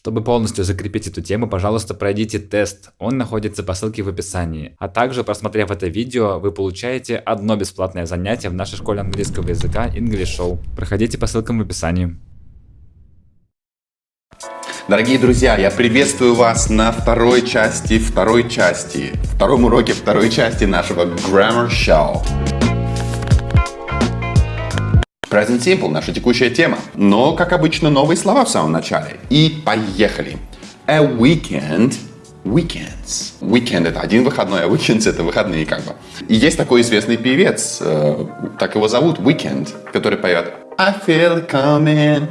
Чтобы полностью закрепить эту тему, пожалуйста, пройдите тест. Он находится по ссылке в описании. А также, просмотрев это видео, вы получаете одно бесплатное занятие в нашей школе английского языка English Show. Проходите по ссылкам в описании. Дорогие друзья, я приветствую вас на второй части, второй части, втором уроке второй части нашего Grammar Show. Present Simple – наша текущая тема. Но, как обычно, новые слова в самом начале. И поехали. A weekend Weekends. Weekend это один выходной, а weekends это выходные как бы. И есть такой известный певец, э, так его зовут, Weekend, который поет I feel coming.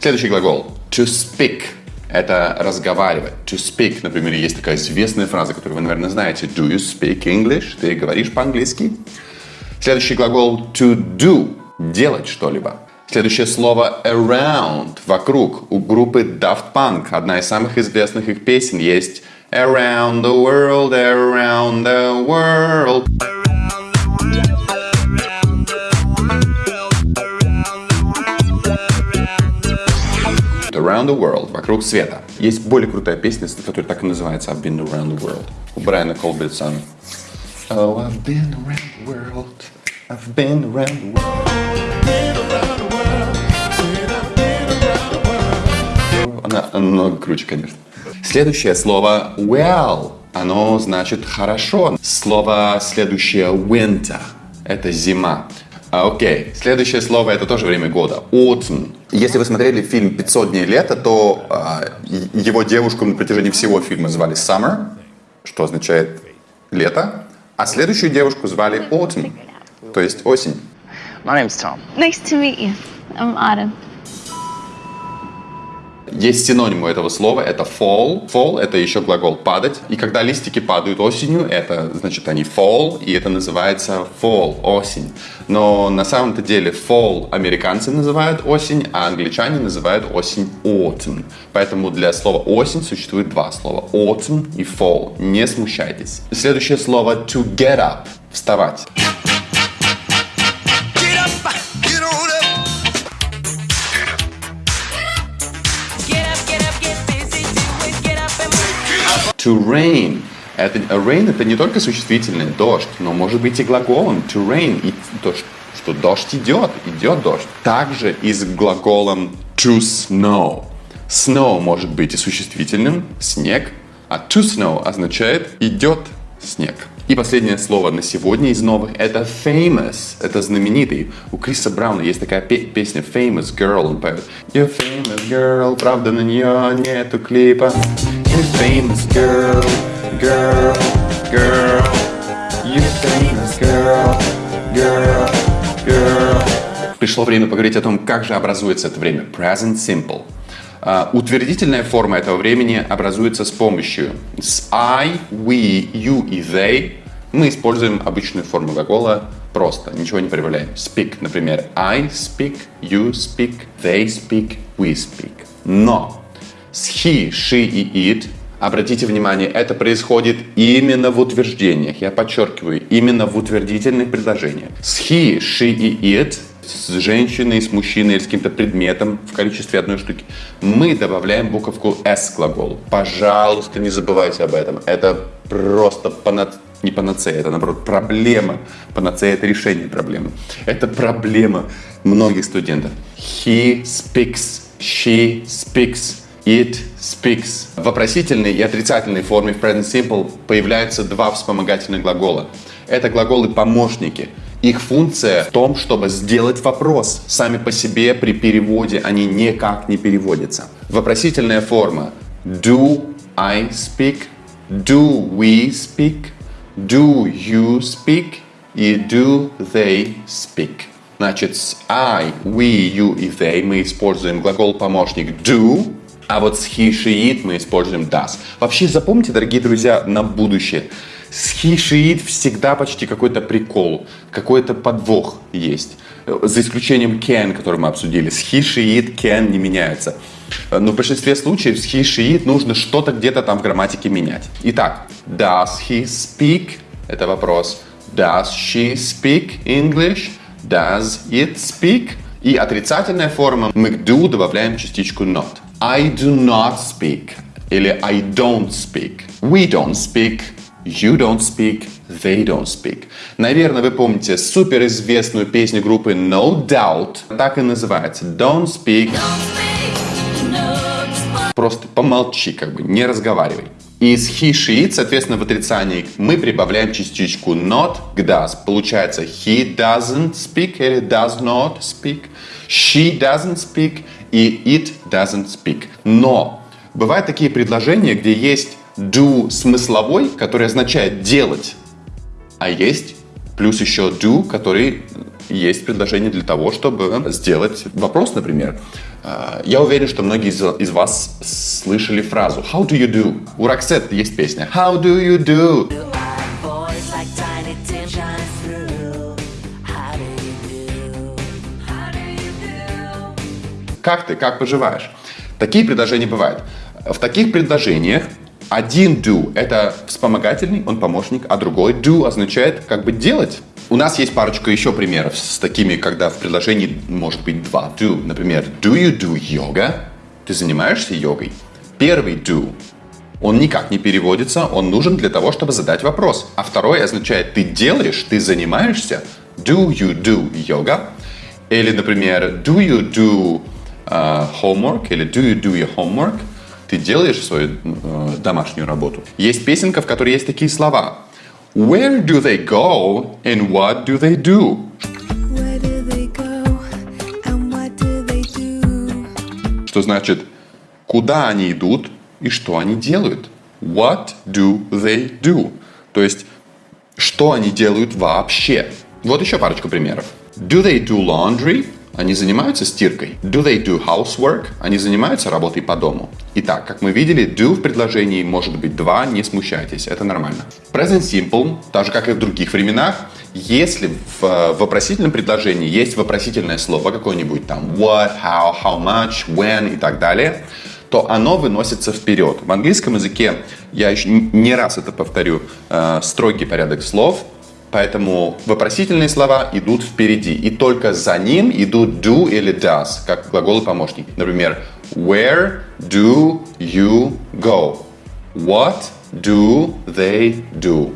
Следующий глагол. To speak это разговаривать. To speak, например, есть такая известная фраза, которую вы, наверное, знаете. Do you speak English? Ты говоришь по-английски? Следующий глагол to do – делать что-либо. Следующее слово around – вокруг. У группы Daft Punk одна из самых известных их песен есть Around the world, around the world. Around the World, вокруг света. Есть более крутая песня, которая так и называется I've been around the world. У Брайана Колбертсона. Oh, I've been around the world. I've been around the world. Она намного круче, конечно. Следующее слово well. Оно значит хорошо. Слово следующее winter. Это зима. А, окей. Следующее слово это тоже время года. Autumn. Если вы смотрели фильм «500 дней лета», то а, его девушку на протяжении всего фильма звали Summer, что означает лето, а следующую девушку звали Autumn, то есть осень. My name's Tom. Nice to meet you. I'm Autumn. Есть синоним этого слова, это fall. Fall – это еще глагол «падать». И когда листики падают осенью, это значит они fall, и это называется fall – осень. Но на самом-то деле fall американцы называют осень, а англичане называют осень autumn. Поэтому для слова осень существует два слова – autumn и fall. Не смущайтесь. Следующее слово to get up – вставать. To rain. Это, rain это не только существительное, дождь, но может быть и глаголом to rain. И то, что дождь идет, идет дождь. Также и с глаголом to snow. Snow может быть и существительным, снег, а to snow означает идет снег. И последнее слово на сегодня из новых – это famous. Это знаменитый. У Криса Брауна есть такая песня Famous Girl. Он поет You're famous girl, правда на нее нету клипа. You're famous girl, girl, girl. You're famous girl, girl, girl. Пришло время поговорить о том, как же образуется это время. Present Simple. Uh, утвердительная форма этого времени образуется с помощью с I, we, you и they. Мы используем обычную форму глагола просто, ничего не прибавляем. Speak, например, I speak, you speak, they speak, we speak. Но с he, she и it, обратите внимание, это происходит именно в утверждениях. Я подчеркиваю, именно в утвердительных предложениях. С he, she и it с женщиной, с мужчиной или с каким-то предметом в количестве одной штуки, мы добавляем буковку S к глаголу. Пожалуйста, не забывайте об этом. Это просто пана... не панацея, это наоборот проблема. Панацея – это решение проблемы. Это проблема многих студентов. He speaks, she speaks, it speaks. В вопросительной и отрицательной форме в present simple появляются два вспомогательных глагола. Это глаголы-помощники – их функция в том, чтобы сделать вопрос. Сами по себе при переводе они никак не переводятся. Вопросительная форма Do I speak? Do we speak? Do you speak? И do they speak? Значит, с I, we, you и they мы используем глагол-помощник do, а вот с he, she, it мы используем does. Вообще запомните, дорогие друзья, на будущее – хишиит всегда почти какой-то прикол, какой-то подвох есть. За исключением can, который мы обсудили. С хишиит can не меняется. Но в большинстве случаев с хишиит нужно что-то где-то там в грамматике менять. Итак, does he speak? Это вопрос. Does she speak English? Does it speak? И отрицательная форма мы к do добавляем частичку not. I do not speak. Или I don't speak. We don't speak. You don't speak. They don't speak. Наверное, вы помните суперизвестную песню группы No Doubt. Так и называется. Don't speak. Просто помолчи, как бы, не разговаривай. Из he, she, соответственно, в отрицании мы прибавляем частичку not к does. Получается he doesn't speak или does not speak. She doesn't speak и it doesn't speak. Но бывают такие предложения, где есть do смысловой, который означает делать, а есть плюс еще do, который есть предложение для того, чтобы сделать вопрос, например. А, я уверен, что многие из, вас слышали фразу How do you do? У Роксет есть песня How do you do? Как ты? Как поживаешь? Такие предложения бывают. В таких предложениях один do – это вспомогательный, он помощник, а другой do означает как бы делать. У нас есть парочка еще примеров с такими, когда в предложении может быть два do. Например, do you do yoga? Ты занимаешься йогой? Первый do он никак не переводится, он нужен для того, чтобы задать вопрос. А второй означает ты делаешь, ты занимаешься. Do you do yoga? Или, например, do you do uh, homework? Или do you do your homework? Ты делаешь свою uh, домашнюю работу. Есть песенка, в которой есть такие слова. Where do they go and what do they do? Where do they go and what do they do? Что значит, куда они идут и что они делают? What do they do? То есть, что они делают вообще? Вот еще парочку примеров. Do they do laundry? Они занимаются стиркой. Do they do housework? Они занимаются работой по дому. Итак, как мы видели, do в предложении может быть два, не смущайтесь, это нормально. Present simple, так же как и в других временах, если в вопросительном предложении есть вопросительное слово какое-нибудь там what, how, how much, when и так далее, то оно выносится вперед. В английском языке, я еще не раз это повторю, э, строгий порядок слов – Поэтому вопросительные слова идут впереди. И только за ним идут do или does, как глаголы помощники. Например, where do you go? What do they do?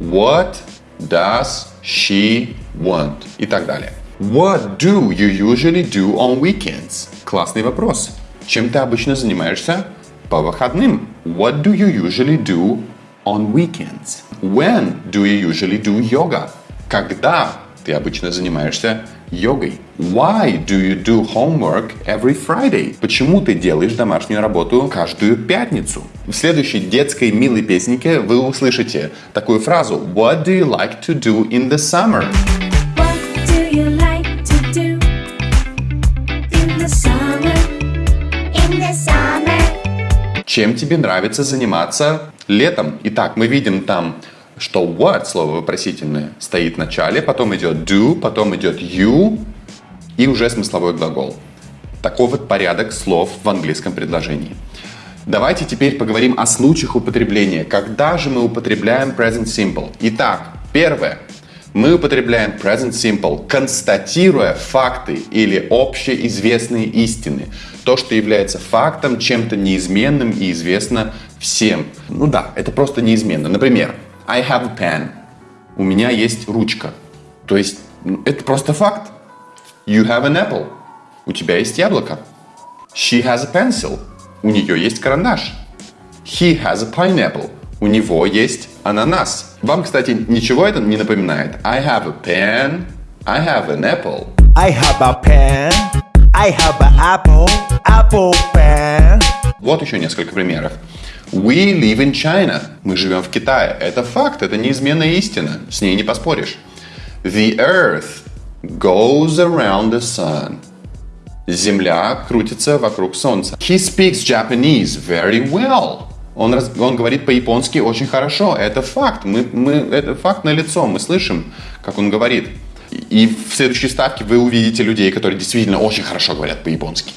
What does she want? И так далее. What do you usually do on weekends? Классный вопрос. Чем ты обычно занимаешься по выходным? What do you usually do on weekends? When do you usually do yoga? Когда ты обычно занимаешься йогой? Why do you do homework every Friday? Почему ты делаешь домашнюю работу каждую пятницу? В следующей детской милой песенке вы услышите такую фразу What do you like to do in the summer? Чем тебе нравится заниматься летом? Итак, мы видим там, что what, слово вопросительное, стоит в начале, потом идет do, потом идет you и уже смысловой глагол. Такой вот порядок слов в английском предложении. Давайте теперь поговорим о случаях употребления. Когда же мы употребляем present simple? Итак, первое. Мы употребляем present simple, констатируя факты или общеизвестные истины. То, что является фактом, чем-то неизменным и известно всем. Ну да, это просто неизменно. Например, I have a pen. У меня есть ручка. То есть, ну, это просто факт. You have an apple. У тебя есть яблоко. She has a pencil. У нее есть карандаш. He has a pineapple. У него есть ананас. Вам, кстати, ничего это не напоминает? I have a pen. I have an apple. I have a pen. I have an apple. Apple pen. Вот еще несколько примеров. We live in China. Мы живем в Китае. Это факт, это неизменная истина. С ней не поспоришь. The earth goes around the sun. Земля крутится вокруг солнца. He speaks Japanese very well. Он, раз, он говорит по-японски очень хорошо. Это факт. Мы, мы, это факт на лицо. Мы слышим, как он говорит. И в следующей ставке вы увидите людей, которые действительно очень хорошо говорят по-японски.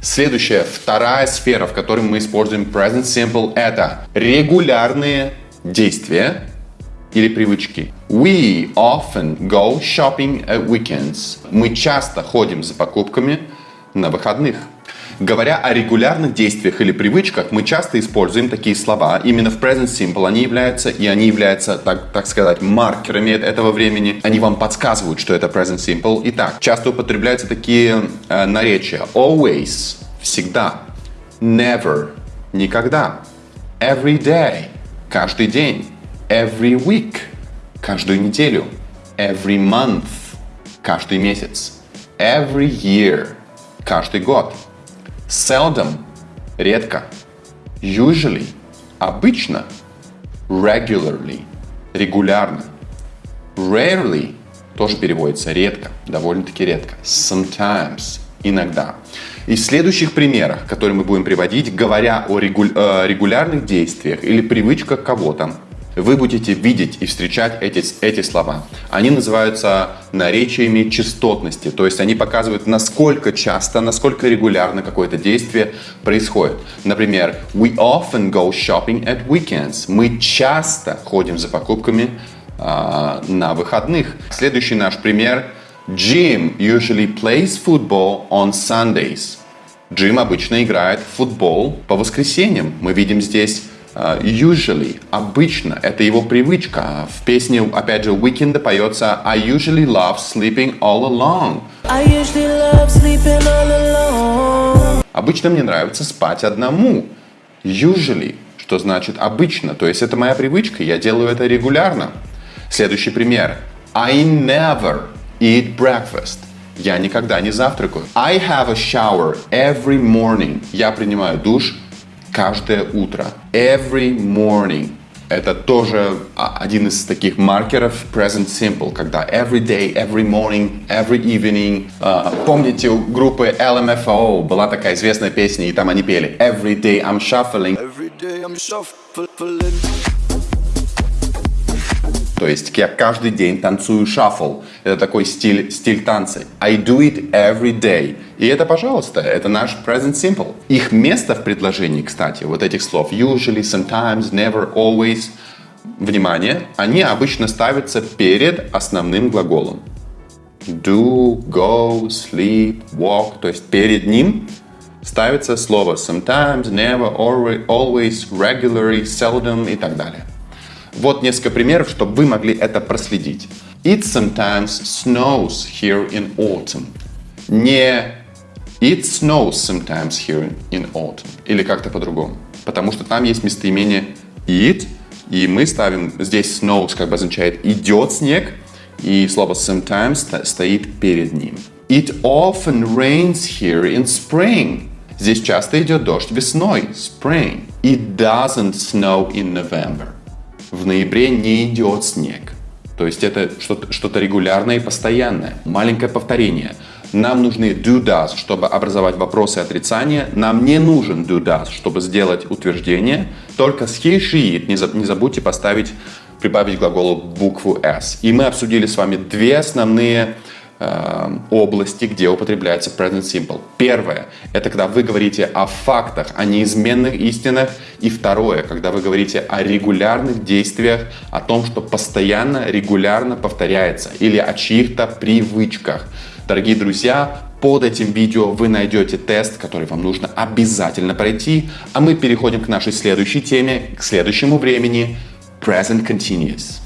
Следующая, вторая сфера, в которой мы используем present simple, это регулярные действия, или привычки. We often go shopping at weekends. Мы часто ходим за покупками на выходных. Говоря о регулярных действиях или привычках, мы часто используем такие слова. Именно в present simple они являются, и они являются, так, так сказать, маркерами этого времени. Они вам подсказывают, что это present simple. Итак, часто употребляются такие э, наречия. Always – всегда. Never – никогда. Every day – каждый день. Every week – каждую неделю. Every month – каждый месяц. Every year – каждый год. Seldom – редко. Usually – обычно. Regularly – регулярно. Rarely тоже переводится редко, довольно-таки редко. Sometimes – иногда. И в следующих примерах, которые мы будем приводить, говоря о э, регулярных действиях или привычках кого-то, вы будете видеть и встречать эти, эти слова. Они называются наречиями частотности, то есть они показывают, насколько часто, насколько регулярно какое-то действие происходит. Например, we often go shopping at weekends. Мы часто ходим за покупками а, на выходных. Следующий наш пример. Jim usually plays football on Sundays. Джим обычно играет в футбол по воскресеньям. Мы видим здесь usually, обычно, это его привычка. В песне, опять же, Weekend поется I usually love sleeping all alone. I usually love sleeping all alone. Обычно мне нравится спать одному. Usually, что значит обычно, то есть это моя привычка, я делаю это регулярно. Следующий пример. I never eat breakfast. Я никогда не завтракаю. I have a shower every morning. Я принимаю душ каждое утро. Every morning. Это тоже а, один из таких маркеров present simple, когда every day, every morning, every evening. А, помните, у группы LMFAO была такая известная песня, и там они пели Every day I'm shuffling. Every day I'm shuffling. То есть я каждый день танцую шаффл. Это такой стиль, стиль танца. I do it every day. И это, пожалуйста, это наш present simple. Их место в предложении, кстати, вот этих слов usually, sometimes, never, always, внимание, они обычно ставятся перед основным глаголом. Do, go, sleep, walk. То есть перед ним ставится слово sometimes, never, alwa- always, regularly, seldom и так далее. Вот несколько примеров, чтобы вы могли это проследить. It sometimes snows here in autumn. Не It snows sometimes here in autumn. Или как-то по-другому. Потому что там есть местоимение it, и мы ставим здесь snows, как бы означает идет снег, и слово sometimes стоит перед ним. It often rains here in spring. Здесь часто идет дождь весной, spring. It doesn't snow in November. В ноябре не идет снег. То есть это что-то что регулярное и постоянное. Маленькое повторение. Нам нужны do does, чтобы образовать вопросы отрицания. Нам не нужен do does, чтобы сделать утверждение. Только с he, she, it не не забудьте поставить, прибавить глаголу букву s. И мы обсудили с вами две основные области, где употребляется present simple. Первое – это когда вы говорите о фактах, о неизменных истинах. И второе – когда вы говорите о регулярных действиях, о том, что постоянно, регулярно повторяется, или о чьих-то привычках. Дорогие друзья, под этим видео вы найдете тест, который вам нужно обязательно пройти. А мы переходим к нашей следующей теме, к следующему времени – Present Continuous.